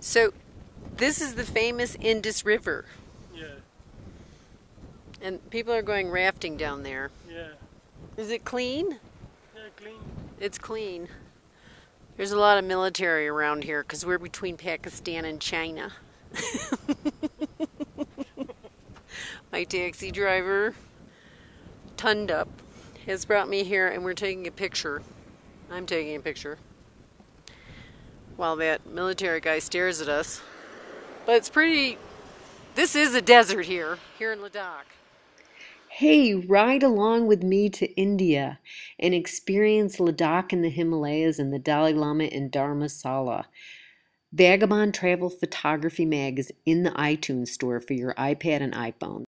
So, this is the famous Indus River, Yeah, and people are going rafting down there. yeah, Is it clean? yeah, clean. It's clean. There's a lot of military around here because we're between Pakistan and China. My taxi driver, Tundup, has brought me here and we're taking a picture. I'm taking a picture while that military guy stares at us. But it's pretty. This is a desert here, here in Ladakh. Hey, ride along with me to India and experience Ladakh and the Himalayas and the Dalai Lama in Dharamsala. Vagabond Travel Photography Mag is in the iTunes store for your iPad and iPhone.